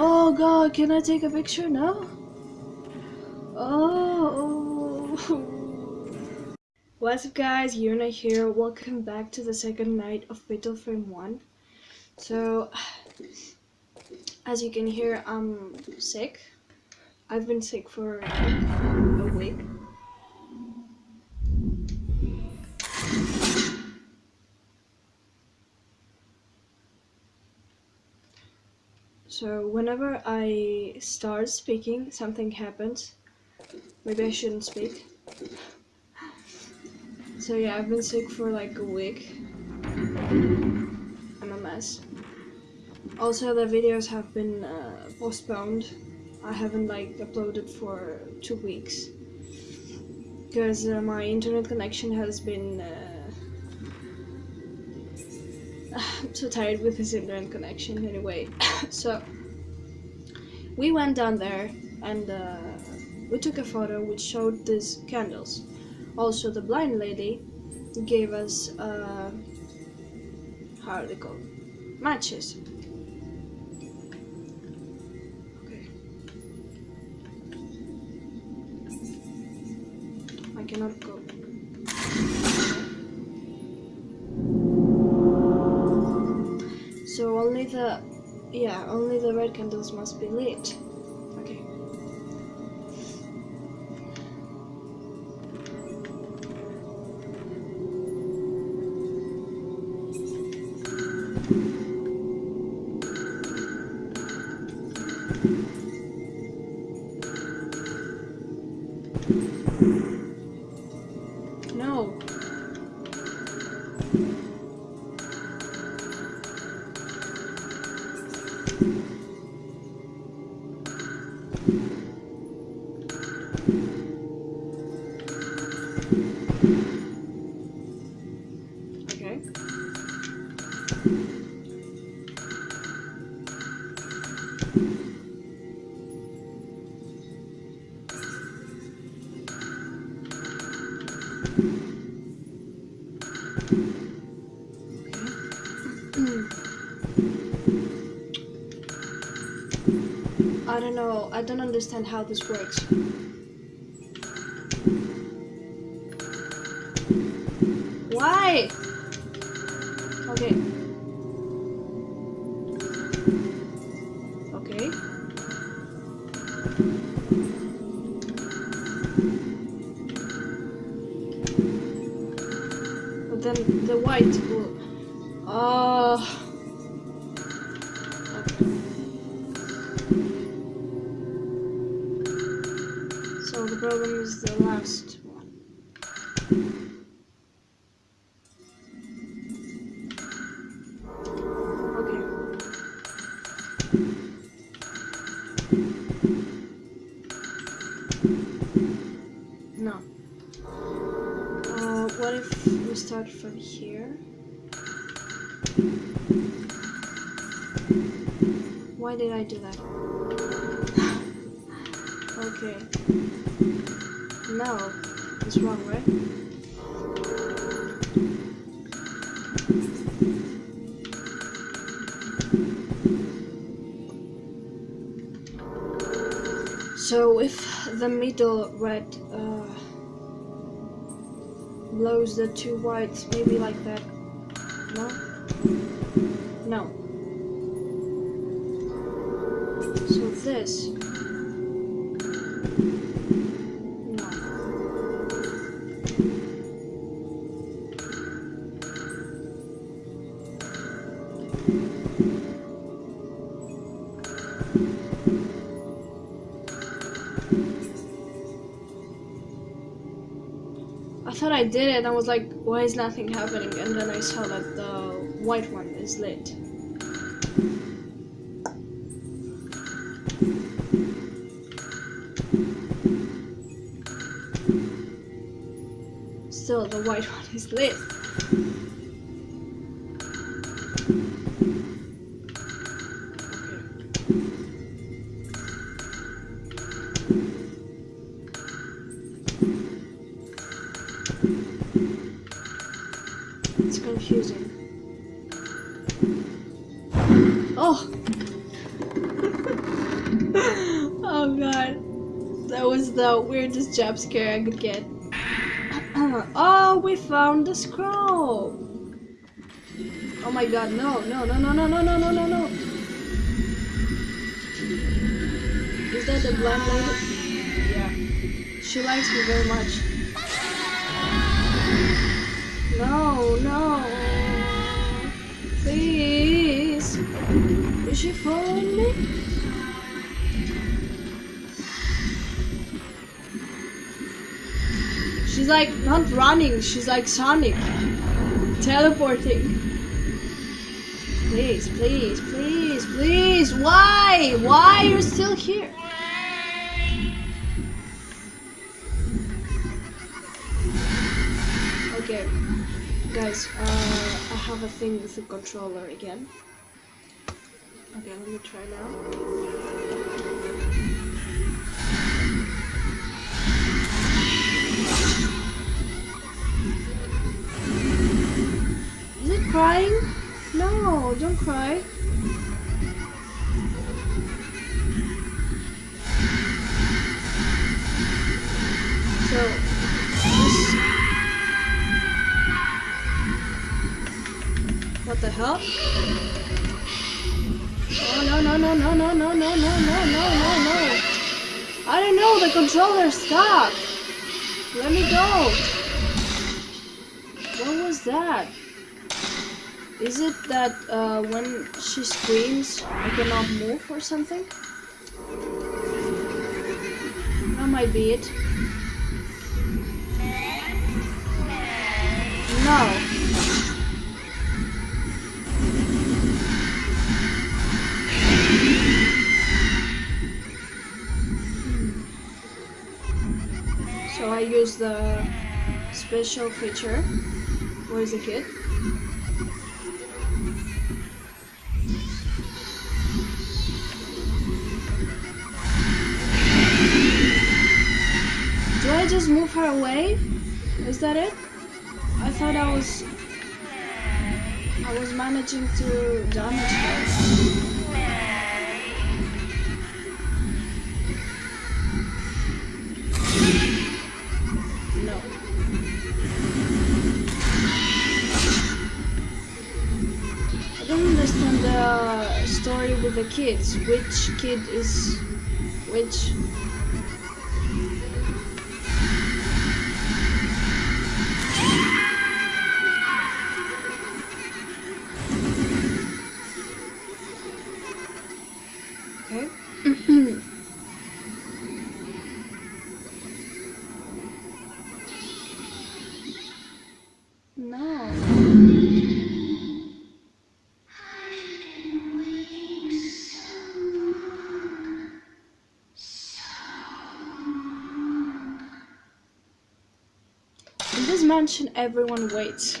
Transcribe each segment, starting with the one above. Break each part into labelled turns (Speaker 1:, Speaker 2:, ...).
Speaker 1: Oh god, can I take a picture now? Oh. What's up guys, Yuna here. Welcome back to the second night of Fatal Frame 1. So, as you can hear, I'm sick. I've been sick for a week. So whenever I start speaking, something happens. Maybe I shouldn't speak. So yeah, I've been sick for like a week. I'm a mess. Also, the videos have been uh, postponed. I haven't like uploaded for two weeks because uh, my internet connection has been. Uh, I'm so tired with this internet connection anyway. so we went down there and uh, we took a photo which showed these candles. Also, the blind lady gave us uh, how are they called? Matches. Okay. I cannot go. Only the, yeah, only the red candles must be lit. I don't know. I don't understand how this works. Why? Okay. Then the white will. Oh. Uh, what if we start from here? Why did I do that? okay. No, it's wrong, right? So if the middle red uh, blows the two whites, maybe like that. No? No. So this. Did it I was like, why is nothing happening? And then I saw that the white one is lit. Still, the white one is lit. That was the weirdest jump scare I could get. oh, we found the scroll. Oh my god, no, no, no, no, no, no, no, no, no, no. Is that the blind lady? Yeah. She likes me very much. No, no. Please. Is she following me? She's like not running, she's like Sonic. Teleporting. Please, please, please, please. Why? Why are you still here? Okay, guys, uh, I have a thing with the controller again. Okay, let me try now. Crying? No, don't cry. So, this... What the hell? Oh no no no no no no no no no no no no! I don't know. The controller's stuck. Let me go. What was that? Is it that uh, when she screams, I cannot move or something? That might be it. No. So I use the special feature. Where is the kid? I just move her away? Is that it? I thought I was I was managing to damage her. No. I don't understand the story with the kids. Which kid is which? This everyone waits.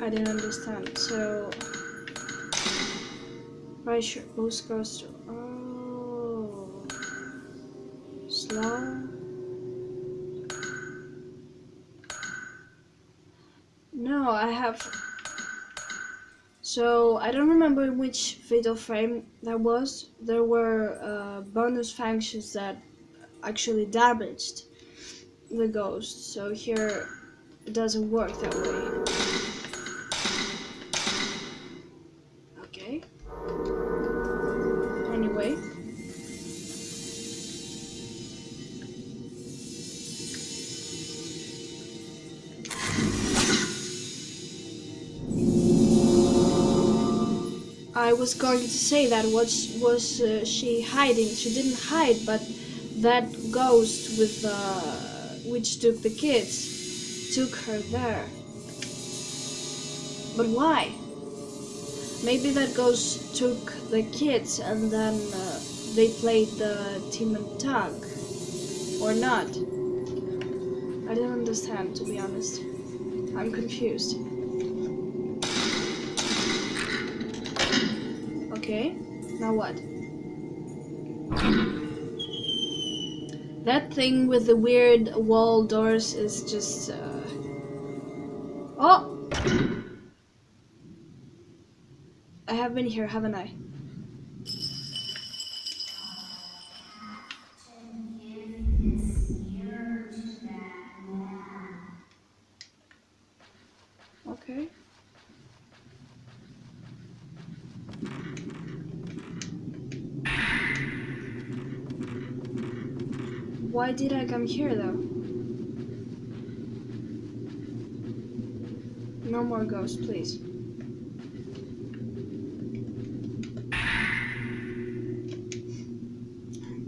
Speaker 1: I didn't understand. So, pressure boost goes to. Oh, slow. No, I have. So I don't remember which fatal frame that was. There were uh, bonus functions that actually damaged the ghost. So here it doesn't work that way. Okay. Anyway. I was going to say that was was uh, she hiding? She didn't hide, but that ghost with uh, which took the kids took her there. But why? Maybe that ghost took the kids and then uh, they played the demon tag, or not? I don't understand, to be honest. I'm confused. Okay, now what? That thing with the weird wall doors is just. Uh... Oh! I have been here, haven't I? Why did I come here though? No more ghosts, please.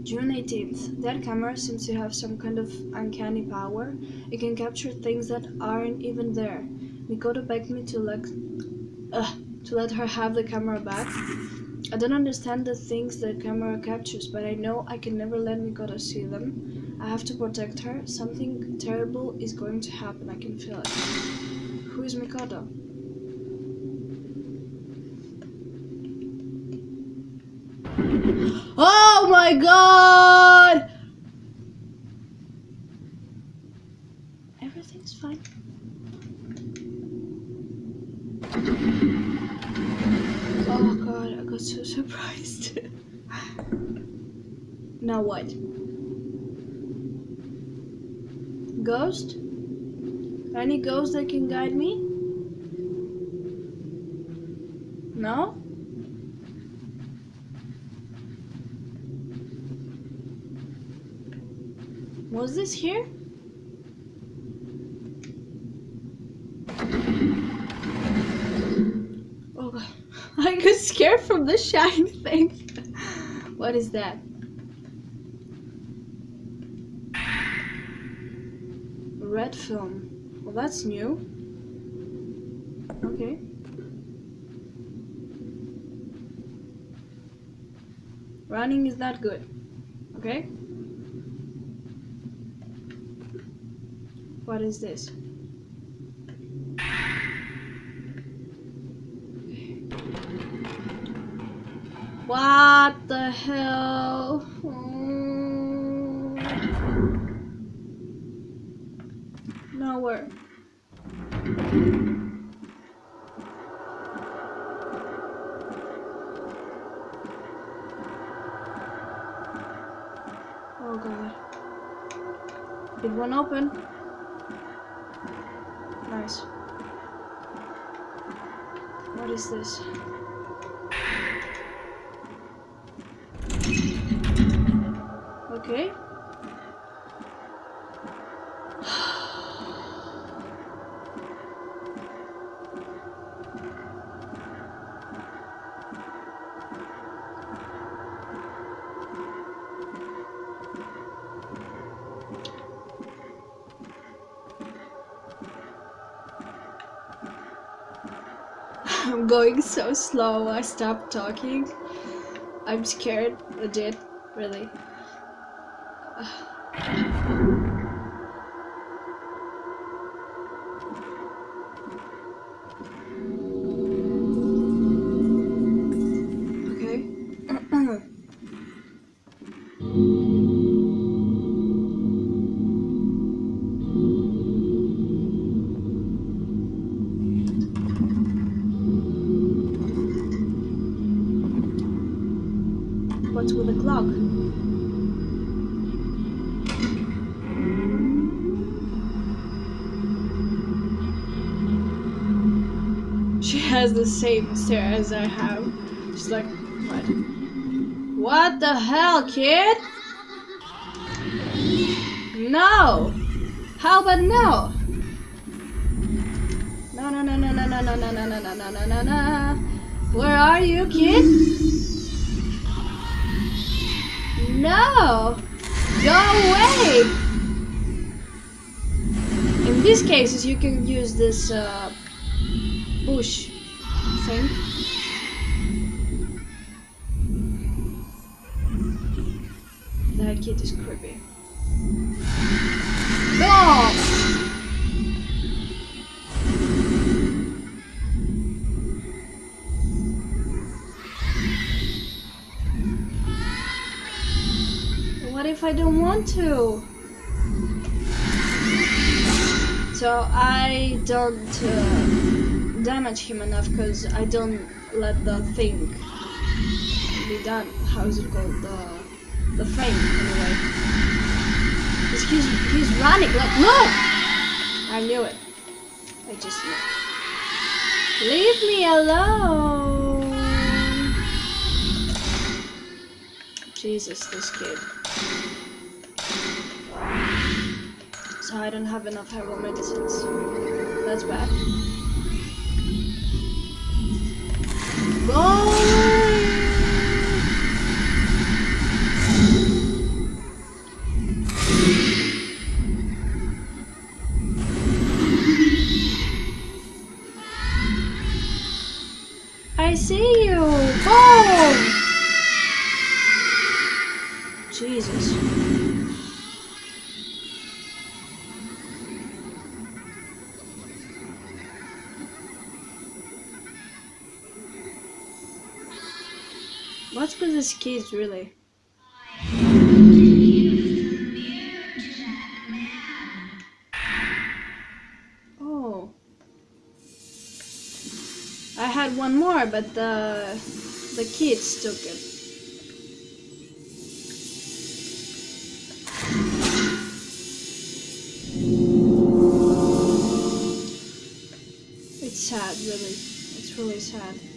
Speaker 1: June 18th. That camera seems to have some kind of uncanny power. It can capture things that aren't even there. Mikoto begged me to let, uh, to let her have the camera back. I don't understand the things the camera captures, but I know I can never let Mikoto see them. I have to protect her. Something terrible is going to happen. I can feel it. Who is Mikoto? Oh my god! Everything's fine. Oh god, I got so surprised. now what? Ghost? Any ghost that can guide me? No? Was this here? Oh. I got scared from the shine thing. what is that? Red film. Well, that's new. Okay. Running is that good. Okay? What is this? What the hell? Nowhere. Oh god. Did one open? Nice. What is this? Okay. I'm going so slow, I stopped talking. I'm scared, legit, really. Same stare as I have. She's like, what? What the hell, kid? No! How about no? No, no, no, no, no, no, no, no, no, no, no, no, no, no, no. Where are you, kid? No! Go away! In these cases, you can use this uh, bush That kid is creepy. Go! What if I don't want to? So I don't uh, damage him enough because I don't let the thing be done. How is it called? The the frame anyway. 'Cause he's he's running like look. I knew it. I just knew. Leave me alone. Jesus, this kid. So I don't have enough herbal medicines. That's bad. I see you! Boom! Jesus. What's with these kids, really? Oh. I had one more, but the the kids took it. It's sad, really. It's really sad.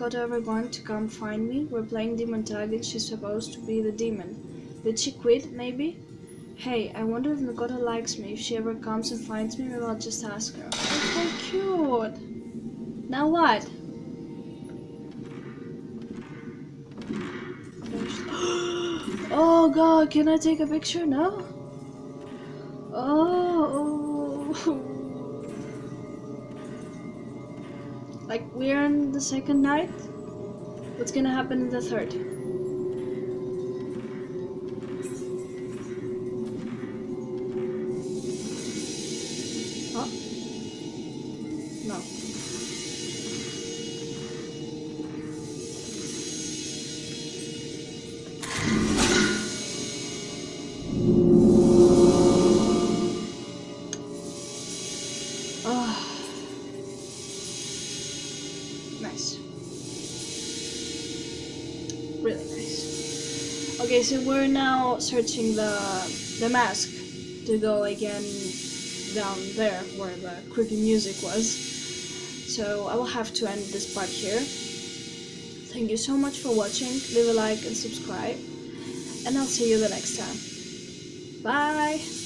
Speaker 1: Isn't Mikoto ever going to come find me? We're playing demon tag and she's supposed to be the demon. Did she quit, maybe? Hey, I wonder if Mikoto likes me. If she ever comes and finds me, maybe I'll just ask her. Oh, so cute! Now what? Oh god, can I take a picture now? Oh. oh. Like, we're on the second night? What's gonna happen in the third? Okay, so we're now searching the the mask to go again down there where the creepy music was. So I will have to end this part here. Thank you so much for watching. Leave a like and subscribe. And I'll see you the next time. Bye!